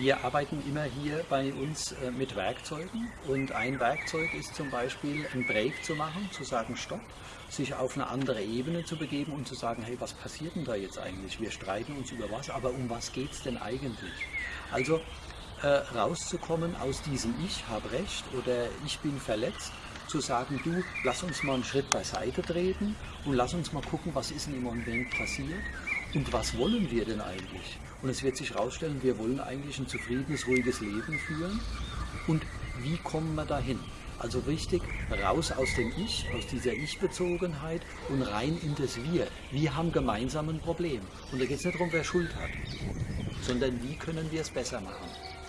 Wir arbeiten immer hier bei uns äh, mit Werkzeugen und ein Werkzeug ist zum Beispiel ein Break zu machen, zu sagen Stopp, sich auf eine andere Ebene zu begeben und zu sagen, hey, was passiert denn da jetzt eigentlich? Wir streiten uns über was, aber um was geht es denn eigentlich? Also äh, rauszukommen aus diesem Ich habe recht oder ich bin verletzt, zu sagen, du, lass uns mal einen Schritt beiseite treten und lass uns mal gucken, was ist denn im Moment passiert und was wollen wir denn eigentlich? Und es wird sich herausstellen, wir wollen eigentlich ein zufriedenes, ruhiges Leben führen. Und wie kommen wir dahin? Also richtig raus aus dem Ich, aus dieser Ich-Bezogenheit und rein in das Wir. Wir haben gemeinsam ein Problem. Und da geht es nicht darum, wer Schuld hat, sondern wie können wir es besser machen.